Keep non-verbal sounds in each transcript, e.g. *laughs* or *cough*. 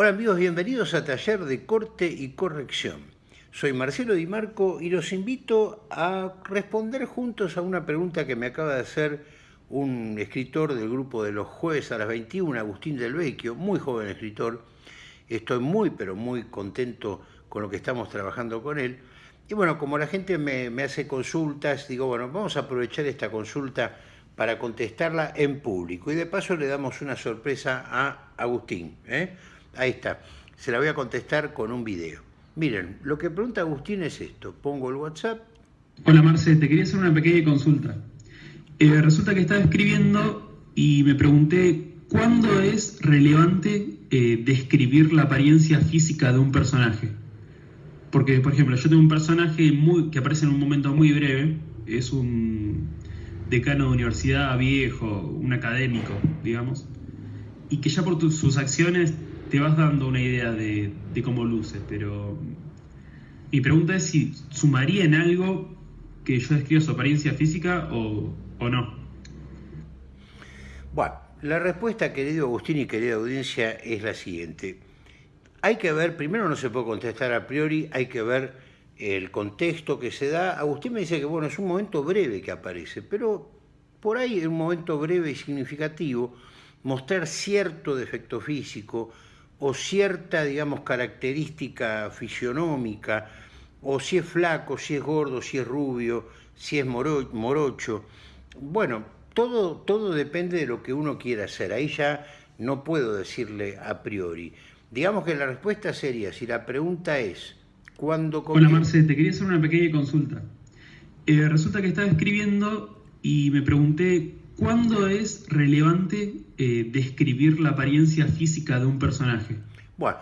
Hola amigos, bienvenidos a Taller de Corte y Corrección. Soy Marcelo Di Marco y los invito a responder juntos a una pregunta que me acaba de hacer un escritor del grupo de los jueves a las 21, Agustín del Vecchio, muy joven escritor. Estoy muy, pero muy contento con lo que estamos trabajando con él. Y bueno, como la gente me, me hace consultas, digo, bueno, vamos a aprovechar esta consulta para contestarla en público. Y de paso le damos una sorpresa a Agustín. ¿eh? Ahí está. Se la voy a contestar con un video. Miren, lo que pregunta Agustín es esto. Pongo el WhatsApp. Hola Marce, te quería hacer una pequeña consulta. Eh, resulta que estaba escribiendo y me pregunté cuándo es relevante eh, describir la apariencia física de un personaje. Porque, por ejemplo, yo tengo un personaje muy, que aparece en un momento muy breve, es un decano de universidad viejo, un académico, digamos, y que ya por sus acciones te vas dando una idea de, cómo luce, pero mi pregunta es si sumaría en algo que yo describa su apariencia física o, no. Bueno, la respuesta, querido Agustín y querida audiencia, es la siguiente. Hay que ver, primero no se puede contestar a priori, hay que ver el contexto que se da. Agustín me dice que bueno, es un momento breve que aparece, pero por ahí en un momento breve y significativo, mostrar cierto defecto físico, o cierta, digamos, característica fisionómica, o si es flaco, si es gordo, si es rubio, si es morocho. Bueno, todo, todo depende de lo que uno quiera hacer. Ahí ya no puedo decirle a priori. Digamos que la respuesta sería, si la pregunta es, ¿cuándo... Hola Marce, te quería hacer una pequeña consulta. Eh, resulta que estaba escribiendo y me pregunté ¿Cuándo es relevante eh, describir la apariencia física de un personaje? Bueno,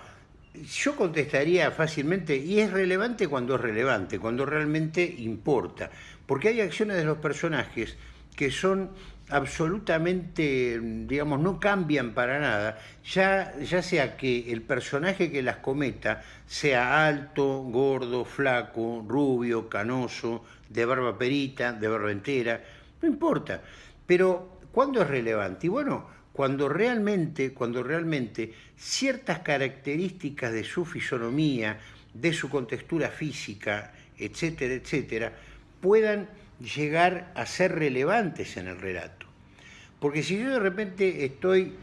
yo contestaría fácilmente, y es relevante cuando es relevante, cuando realmente importa, porque hay acciones de los personajes que son absolutamente, digamos, no cambian para nada, ya, ya sea que el personaje que las cometa sea alto, gordo, flaco, rubio, canoso, de barba perita, de barba entera, no importa. Pero, ¿cuándo es relevante? Y bueno, cuando realmente, cuando realmente ciertas características de su fisonomía, de su contextura física, etcétera, etcétera, puedan llegar a ser relevantes en el relato. Porque si yo de repente estoy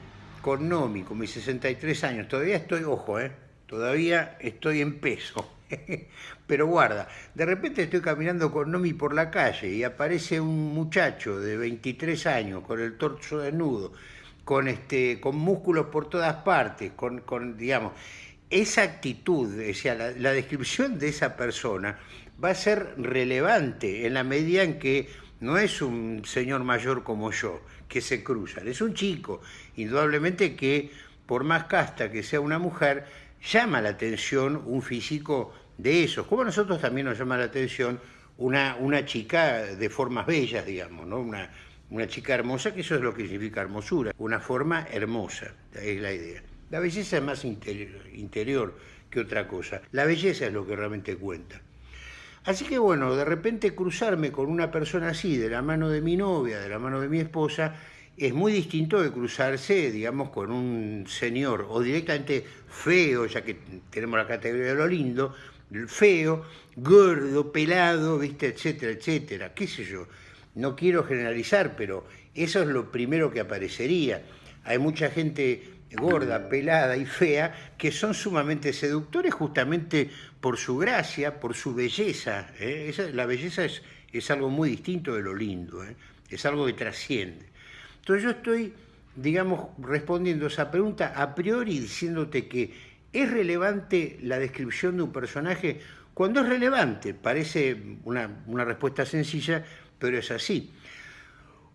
con Nomi, con mis 63 años, todavía estoy, ojo, ¿eh? todavía estoy en peso, *laughs* Pero guarda, de repente estoy caminando con Nomi por la calle y aparece un muchacho de 23 años con el torso desnudo, con, este, con músculos por todas partes, con, digamos, esa actitud, o sea, la, descripción de esa persona va a ser relevante en la medida en que no es un señor mayor como yo, que se cruzan, es un chico, indudablemente que por más casta que sea una mujer, llama la atención un físico de esos, como a nosotros también nos llama la atención una, una chica de formas bellas, digamos, ¿no? Una, una chica hermosa, que eso es lo que significa hermosura, una forma hermosa, es la idea. La belleza es más interior, que otra cosa. La belleza es lo que realmente cuenta. Así que bueno, de repente cruzarme con una persona así, de la mano de mi novia, de la mano de mi esposa, es muy distinto de cruzarse, digamos, con un señor o directamente feo, ya que tenemos la categoría de lo lindo, feo, gordo, pelado, ¿viste? etcétera, etcétera, qué sé yo. No quiero generalizar, pero eso es lo primero que aparecería. Hay mucha gente gorda, pelada y fea que son sumamente seductores justamente por su gracia, por su belleza. ¿eh? la belleza es, es, algo muy distinto de lo lindo, ¿eh? es algo que trasciende. Entonces yo estoy, digamos, respondiendo esa pregunta a priori diciéndote que es relevante la descripción de un personaje cuando es relevante. Parece una, respuesta sencilla, pero es así.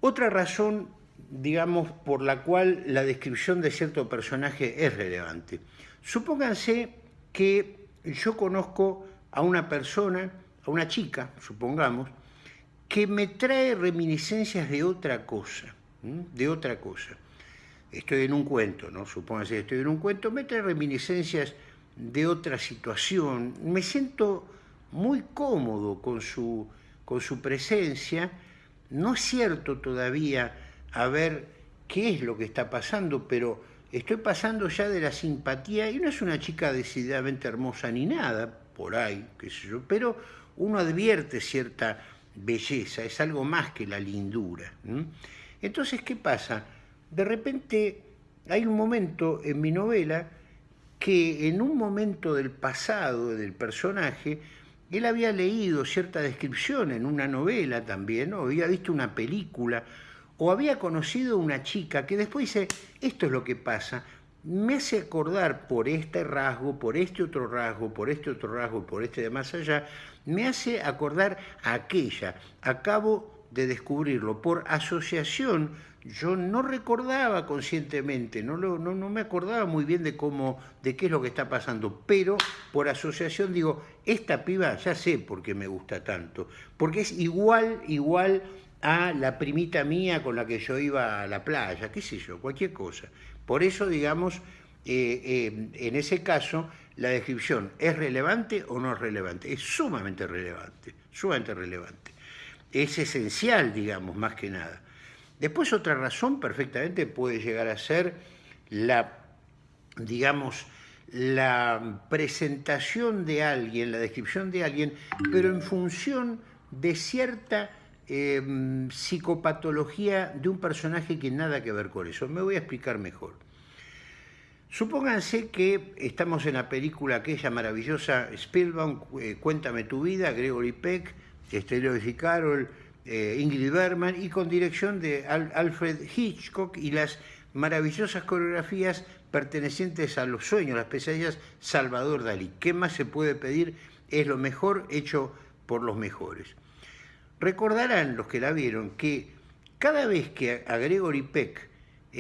Otra razón, digamos, por la cual la descripción de cierto personaje es relevante. Supónganse que yo conozco a una persona, a una chica, supongamos, que me trae reminiscencias de otra cosa de otra cosa. Estoy en un cuento, ¿no? Supóngase que estoy en un cuento, me trae reminiscencias de otra situación. Me siento muy cómodo con su, con su presencia. No es cierto todavía a ver qué es lo que está pasando, pero estoy pasando ya de la simpatía, y no es una chica decididamente hermosa ni nada, por ahí, qué sé yo, pero uno advierte cierta belleza, es algo más que la lindura. Entonces, ¿qué pasa? De repente hay un momento en mi novela que en un momento del pasado del personaje, él había leído cierta descripción en una novela también, o había visto una película, o había conocido una chica que después dice, esto es lo que pasa, me hace acordar por este rasgo, por este otro rasgo, por este otro rasgo, por este de más allá, me hace acordar a aquella. Acabo de descubrirlo por asociación. Yo no recordaba conscientemente, no, no, no me acordaba muy bien de cómo, de qué es lo que está pasando, pero por asociación digo, esta piba ya sé por qué me gusta tanto, porque es igual, igual a la primita mía con la que yo iba a la playa, qué sé yo, cualquier cosa. Por eso, digamos, eh, eh, en ese caso, la descripción es relevante o no es relevante. Es sumamente relevante, sumamente relevante. Es esencial, digamos, más que nada. Después otra razón perfectamente puede llegar a ser la, digamos, la presentación de alguien, la descripción de alguien, pero en función de cierta Em, psicopatología de un personaje que nada que ver con eso. Me voy a explicar mejor. Supónganse que estamos en la película aquella maravillosa Spielberg, eh, Cuéntame tu vida, Gregory Peck, Estéreo y Carol, eh, Ingrid Bergman, y con dirección de Alfred Hitchcock y las maravillosas coreografías pertenecientes a los sueños, las pesadillas Salvador Dalí. ¿Qué más se puede pedir? Es lo mejor hecho por los mejores. Recordarán los que la vieron que cada vez que a Gregory Peck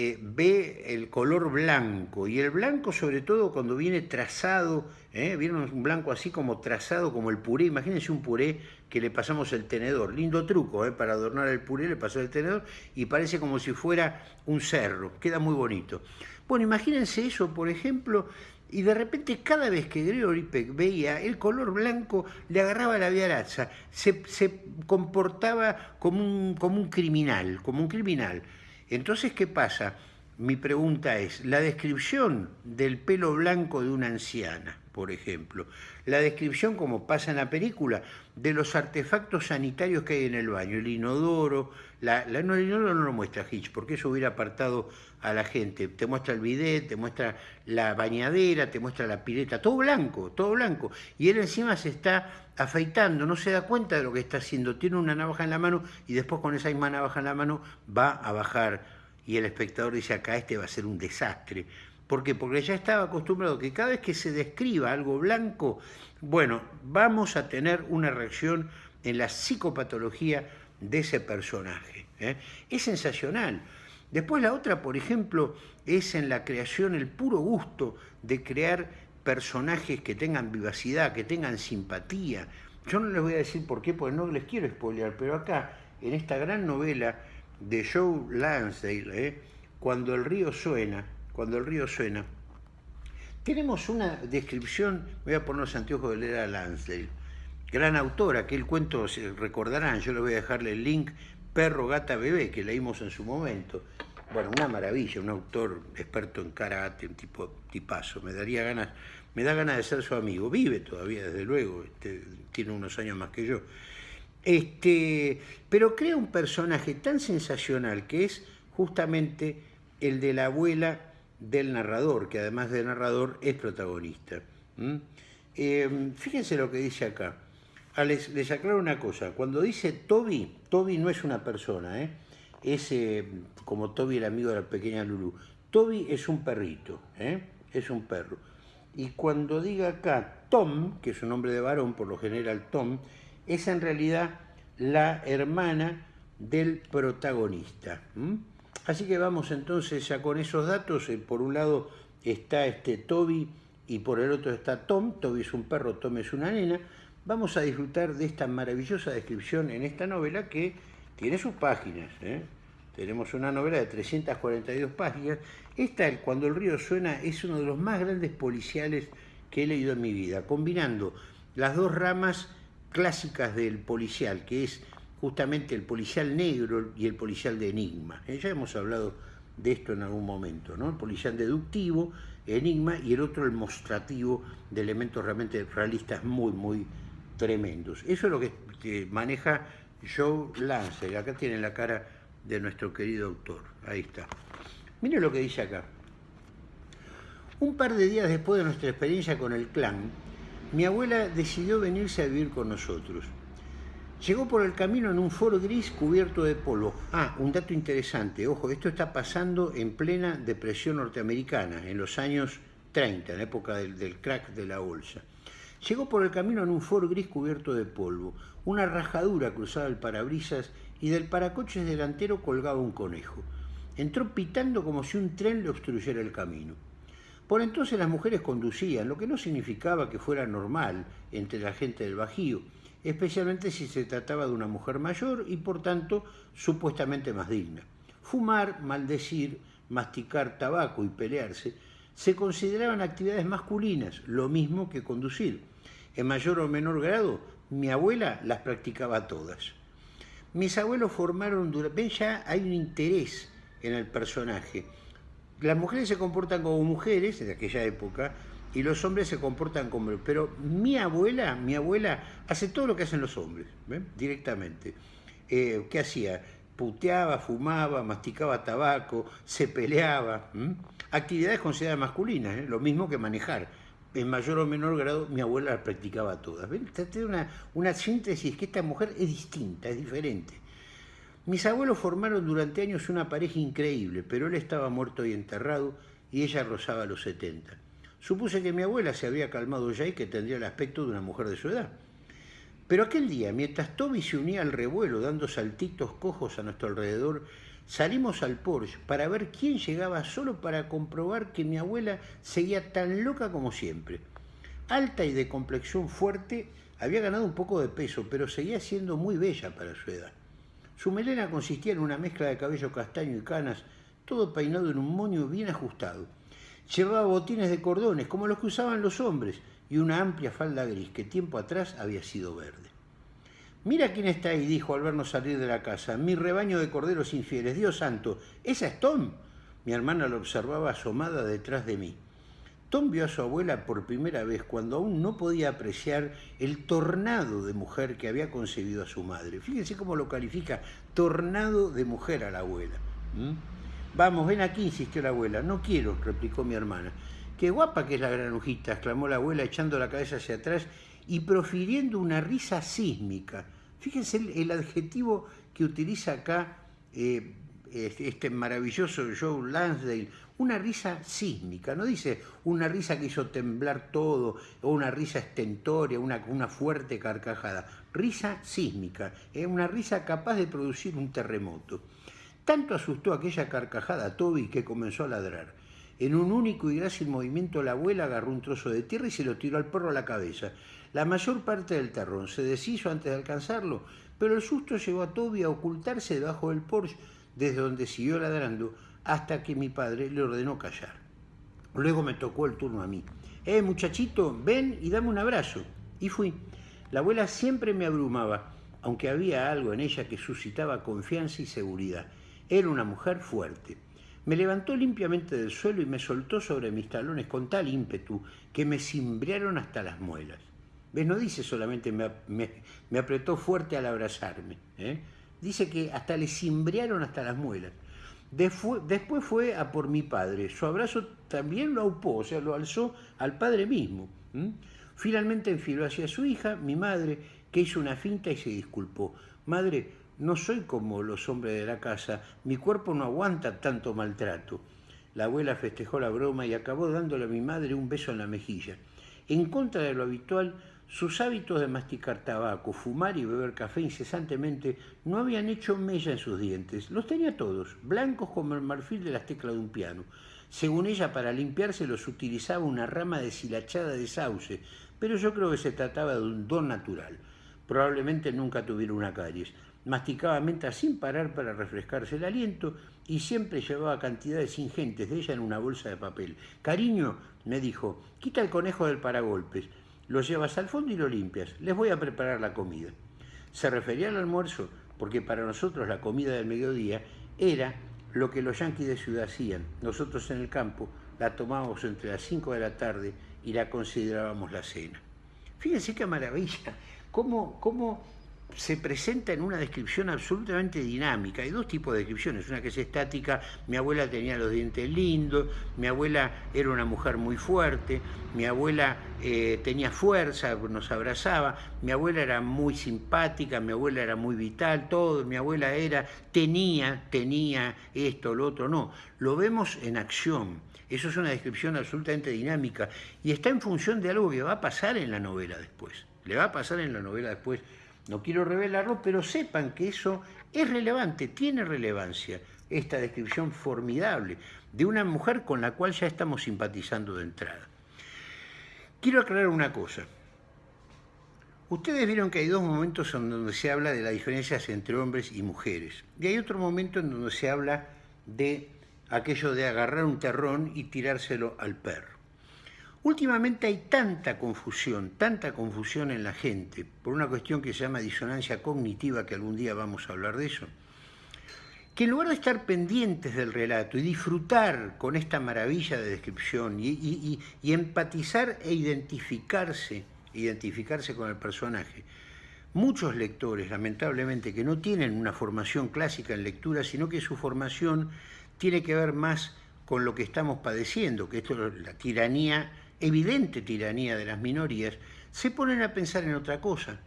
eh, ve el color blanco, y el blanco sobre todo cuando viene trazado, ¿eh? vieron un blanco así como trazado como el puré, imagínense un puré que le pasamos el tenedor, lindo truco, ¿eh? para adornar el puré le pasó el tenedor y parece como si fuera un cerro, queda muy bonito. Bueno, imagínense eso, por ejemplo, y de repente cada vez que Gregory Peck veía el color blanco, le agarraba la viaraza, se, se comportaba como un, como un criminal, como un criminal. Entonces, ¿qué pasa? Mi pregunta es, la descripción del pelo blanco de una anciana, por ejemplo, la descripción, como pasa en la película, de los artefactos sanitarios que hay en el baño, el inodoro, la, no, no lo muestra Hitch, porque eso hubiera apartado a la gente, te muestra el bidet, te muestra la bañadera, te muestra la pileta, todo blanco, todo blanco, y él encima se está afeitando, no se da cuenta de lo que está haciendo, tiene una navaja en la mano y después con esa misma navaja en la mano va a bajar. Y el espectador dice acá este va a ser un desastre, ¿Por qué? Porque ya estaba acostumbrado que cada vez que se describa algo blanco, bueno, vamos a tener una reacción en la psicopatología de ese personaje. ¿eh? Es sensacional. Después la otra, por ejemplo, es en la creación, el puro gusto de crear personajes que tengan vivacidad, que tengan simpatía. Yo no les voy a decir por qué, porque no les quiero spoilear, pero acá, en esta gran novela de Joe Lansdale, ¿eh? cuando el río suena, cuando el río suena. Tenemos una descripción, voy a poner los anteojos de leer a Lansdale, gran autora, que el cuento se recordarán, yo le voy a dejarle el link, Perro, Gata, Bebé, que leímos en su momento. Bueno, una maravilla, un autor experto en karate, un tipo tipazo, me daría ganas, me da ganas de ser su amigo, vive todavía, desde luego, este, tiene unos años más que yo. Este, pero crea un personaje tan sensacional que es justamente el de la abuela del narrador, que además de narrador es protagonista. Em, fíjense lo que dice acá. Les, aclaro una cosa, cuando dice Toby, Toby no es una persona, ¿eh? es eh, como Toby el amigo de la pequeña Lulu. Toby es un perrito, ¿eh? es un perro. Y cuando diga acá Tom, que es un nombre de varón, por lo general Tom, es en realidad la hermana del protagonista. Así que vamos entonces ya con esos datos. Por un lado está este Toby y por el otro está Tom. Toby es un perro, Tom es una nena. Vamos a disfrutar de esta maravillosa descripción en esta novela que tiene sus páginas. ¿eh? Tenemos una novela de 342 páginas. Esta, Cuando el río suena, es uno de los más grandes policiales que he leído en mi vida, combinando las dos ramas clásicas del policial, que es justamente el policial negro y el policial de enigma. Eh, ya hemos hablado de esto en algún momento, ¿no? El policial deductivo, enigma, y el otro el mostrativo de elementos realmente realistas muy, muy tremendos. Eso es lo que maneja Joe Lance, acá tiene la cara de nuestro querido autor, ahí está. Mire lo que dice acá. Un par de días después de nuestra experiencia con el clan, mi abuela decidió venirse a vivir con nosotros. Llegó por el camino en un Ford gris cubierto de polvo. Ah, un dato interesante, ojo, esto está pasando en plena depresión norteamericana, en los años 30, en época del crack de la bolsa. Llegó por el camino en un Ford gris cubierto de polvo. Una rajadura cruzaba el parabrisas y del paracoches delantero colgaba un conejo. Entró pitando como si un tren le obstruyera el camino. Por entonces las mujeres conducían, lo que no significaba que fuera normal entre la gente del Bajío, especialmente si se trataba de una mujer mayor y por tanto supuestamente más digna. Fumar, maldecir, masticar tabaco y pelearse se consideraban actividades masculinas, lo mismo que conducir. En mayor o menor grado, mi abuela las practicaba todas. Mis abuelos formaron, ven ya hay un interés en el personaje las mujeres se comportan como mujeres en aquella época y los hombres se comportan como... Pero mi abuela, mi abuela hace todo lo que hacen los hombres, directamente. Eh, ¿Qué hacía? Puteaba, fumaba, masticaba tabaco, se peleaba. Actividades consideradas masculinas, ¿eh? lo mismo que manejar. En mayor o menor grado mi abuela las practicaba todas. ¿Ven? Una, una síntesis que esta mujer es distinta, es diferente. Mis abuelos formaron durante años una pareja increíble, pero él estaba muerto y enterrado y ella rozaba los 70. Supuse que mi abuela se había calmado ya y que tendría el aspecto de una mujer de su edad. Pero aquel día, mientras Toby se unía al revuelo dando saltitos cojos a nuestro alrededor, salimos al Porsche para ver quién llegaba solo para comprobar que mi abuela seguía tan loca como siempre. Alta y de complexión fuerte, había ganado un poco de peso, pero seguía siendo muy bella para su edad. Su melena consistía en una mezcla de cabello castaño y canas, todo peinado en un moño bien ajustado. Llevaba botines de cordones, como los que usaban los hombres, y una amplia falda gris que tiempo atrás había sido verde. Mira quién está ahí, dijo al vernos salir de la casa. Mi rebaño de corderos infieles. Dios santo, ¿esa es Tom? Mi hermana lo observaba asomada detrás de mí. Tom vio a su abuela por primera vez cuando aún no podía apreciar el tornado de mujer que había concebido a su madre. Fíjense cómo lo califica, tornado de mujer a la abuela. Vamos, ven aquí, insistió la abuela. No quiero, replicó mi hermana. Qué guapa que es la granujita, exclamó la abuela echando la cabeza hacia atrás y profiriendo una risa sísmica. Fíjense el, adjetivo que utiliza acá eh, este, este maravilloso Joe Lansdale, una risa sísmica, no dice una risa que hizo temblar todo, o una risa estentoria, una, fuerte carcajada, risa sísmica, es una risa capaz de producir un terremoto. Tanto asustó aquella carcajada a Toby que comenzó a ladrar. En un único y grácil movimiento la abuela agarró un trozo de tierra y se lo tiró al perro a la cabeza. La mayor parte del terrón se deshizo antes de alcanzarlo, pero el susto llevó a Toby a ocultarse debajo del Porsche, desde donde siguió ladrando hasta que mi padre le ordenó callar. Luego me tocó el turno a mí. Eh, muchachito, ven y dame un abrazo. Y fui. La abuela siempre me abrumaba, aunque había algo en ella que suscitaba confianza y seguridad. Era una mujer fuerte. Me levantó limpiamente del suelo y me soltó sobre mis talones con tal ímpetu que me cimbrearon hasta las muelas. ¿Ves? No dice solamente me, me, apretó fuerte al abrazarme. ¿eh? Dice que hasta le cimbrearon hasta las muelas. Después fue a por mi padre. Su abrazo también lo aupó, o sea, lo alzó al padre mismo. Finalmente enfiló hacia su hija, mi madre, que hizo una finta y se disculpó. Madre, no soy como los hombres de la casa, mi cuerpo no aguanta tanto maltrato. La abuela festejó la broma y acabó dándole a mi madre un beso en la mejilla. En contra de lo habitual, sus hábitos de masticar tabaco, fumar y beber café incesantemente no habían hecho mella en sus dientes. Los tenía todos, blancos como el marfil de las teclas de un piano. Según ella, para limpiarse los utilizaba una rama deshilachada de sauce, pero yo creo que se trataba de un don natural. Probablemente nunca tuviera una caries. Masticaba menta sin parar para refrescarse el aliento y siempre llevaba cantidades ingentes de ella en una bolsa de papel. Cariño, me dijo, quita el conejo del paragolpes lo llevas al fondo y lo limpias. Les voy a preparar la comida. Se refería al almuerzo porque para nosotros la comida del mediodía era lo que los yanquis de ciudad hacían. Nosotros en el campo la tomábamos entre las 5 de la tarde y la considerábamos la cena. Fíjense qué maravilla, cómo, se presenta en una descripción absolutamente dinámica. Hay dos tipos de descripciones, una que es estática, mi abuela tenía los dientes lindos, mi abuela era una mujer muy fuerte, mi abuela eh, tenía fuerza, nos abrazaba, mi abuela era muy simpática, mi abuela era muy vital, todo, mi abuela era, tenía, tenía esto, lo otro, no. Lo vemos en acción. Eso es una descripción absolutamente dinámica y está en función de algo que va a pasar en la novela después. Le va a pasar en la novela después no quiero revelarlo, pero sepan que eso es relevante, tiene relevancia, esta descripción formidable de una mujer con la cual ya estamos simpatizando de entrada. Quiero aclarar una cosa. Ustedes vieron que hay dos momentos en donde se habla de las diferencias entre hombres y mujeres. Y hay otro momento en donde se habla de aquello de agarrar un terrón y tirárselo al perro. Últimamente hay tanta confusión, tanta confusión en la gente, por una cuestión que se llama disonancia cognitiva, que algún día vamos a hablar de eso, que en lugar de estar pendientes del relato y disfrutar con esta maravilla de descripción y, empatizar e identificarse, identificarse con el personaje, muchos lectores, lamentablemente, que no tienen una formación clásica en lectura, sino que su formación tiene que ver más con lo que estamos padeciendo, que esto es la tiranía evidente tiranía de las minorías, se ponen a pensar en otra cosa.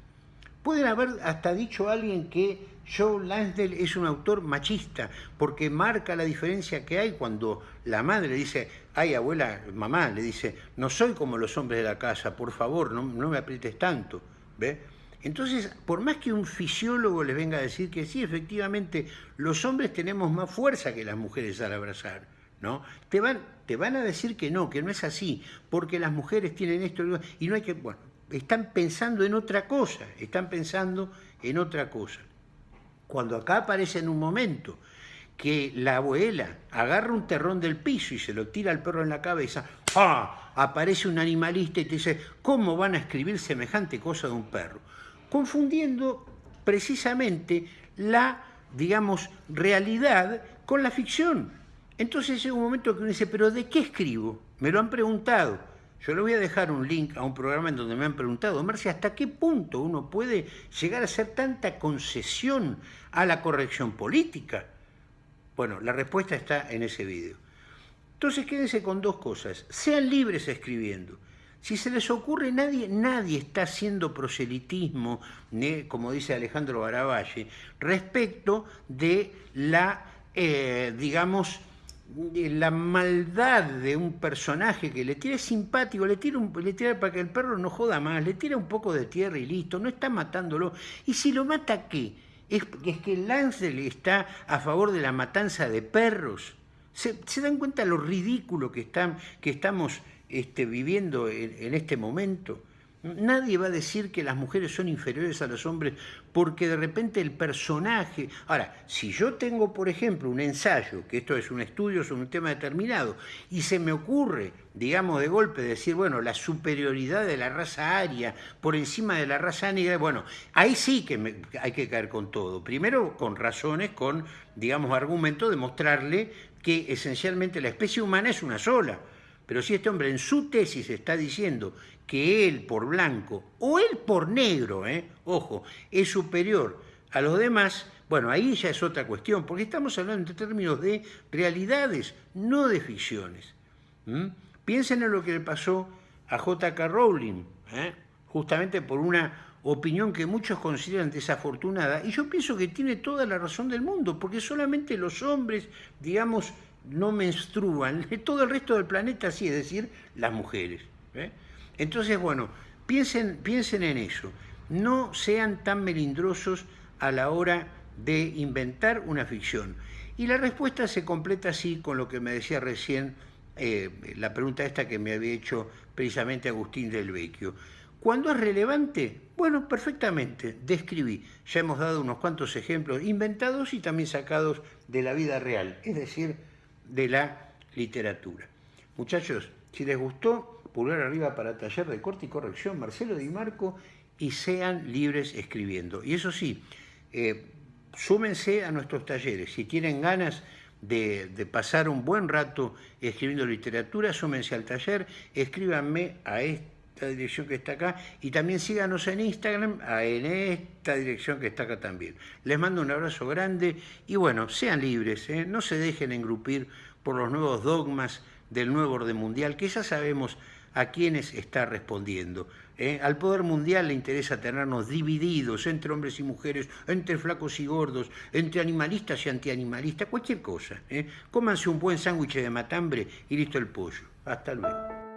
Pueden haber hasta dicho alguien que Joe Lansdale es un autor machista, porque marca la diferencia que hay cuando la madre dice, ay abuela, mamá, le dice, no soy como los hombres de la casa, por favor, no, me aprietes tanto. ¿Ve? Entonces, por más que un fisiólogo les venga a decir que sí, efectivamente, los hombres tenemos más fuerza que las mujeres al abrazar, ¿no? Te van, te van a decir que no, que no es así, porque las mujeres tienen esto y no hay que, bueno, están pensando en otra cosa, están pensando en otra cosa. Cuando acá aparece en un momento que la abuela agarra un terrón del piso y se lo tira al perro en la cabeza, ¡ah! aparece un animalista y te dice, ¿cómo van a escribir semejante cosa de un perro? Confundiendo precisamente la, digamos, realidad con la ficción. Entonces llega un momento que uno dice, ¿pero de qué escribo? Me lo han preguntado. Yo le voy a dejar un link a un programa en donde me han preguntado, Marcia, ¿hasta qué punto uno puede llegar a hacer tanta concesión a la corrección política? Bueno, la respuesta está en ese video. Entonces quédense con dos cosas. Sean libres escribiendo. Si se les ocurre, nadie, nadie está haciendo proselitismo, como dice Alejandro Baravalle, respecto de la, eh, digamos, la maldad de un personaje que le tira simpático, le tira, un, le tira para que el perro no joda más, le tira un poco de tierra y listo, no está matándolo. Y si lo mata, ¿qué? Es, es que Lancel está a favor de la matanza de perros. ¿Se, dan cuenta lo ridículo que, están, que estamos este, viviendo en este momento? Nadie va a decir que las mujeres son inferiores a los hombres porque de repente el personaje... Ahora, si yo tengo, por ejemplo, un ensayo, que esto es un estudio sobre un tema determinado, y se me ocurre, digamos, de golpe decir, bueno, la superioridad de la raza aria por encima de la raza negra, bueno, ahí sí que hay que caer con todo. Primero, con razones, con, digamos, argumentos de mostrarle que esencialmente la especie humana es una sola. Pero si este hombre en su tesis está diciendo que él por blanco o él por negro, ¿eh? ojo, es superior a los demás, bueno, ahí ya es otra cuestión, porque estamos hablando en términos de realidades, no de ficciones. Piensen en lo que le pasó a J.K. Rowling, ¿eh? justamente por una opinión que muchos consideran desafortunada, y yo pienso que tiene toda la razón del mundo, porque solamente los hombres, digamos, no menstruan, *laughs* todo el resto del planeta sí, es decir, las mujeres. ¿eh? Entonces, bueno, piensen, piensen en eso, no sean tan melindrosos a la hora de inventar una ficción. Y la respuesta se completa así con lo que me decía recién eh, la pregunta esta que me había hecho precisamente Agustín del Vecchio. ¿Cuándo es relevante? Bueno, perfectamente, describí. Ya hemos dado unos cuantos ejemplos inventados y también sacados de la vida real, es decir, de la literatura. Muchachos, si les gustó, pulgar arriba para taller de corte y corrección, Marcelo Di Marco, y sean libres escribiendo. Y eso sí, eh, súmense a nuestros talleres. Si tienen ganas de, de, pasar un buen rato escribiendo literatura, súmense al taller, escríbanme a esta dirección que está acá y también síganos en Instagram en esta dirección que está acá también. Les mando un abrazo grande y bueno, sean libres, ¿eh? no se dejen engrupir por los nuevos dogmas del nuevo orden mundial, que ya sabemos a quiénes está respondiendo. ¿eh? Al poder mundial le interesa tenernos divididos entre hombres y mujeres, entre flacos y gordos, entre animalistas y antianimalistas, cualquier cosa. ¿eh? Cómanse un buen sándwich de matambre y listo el pollo. Hasta luego.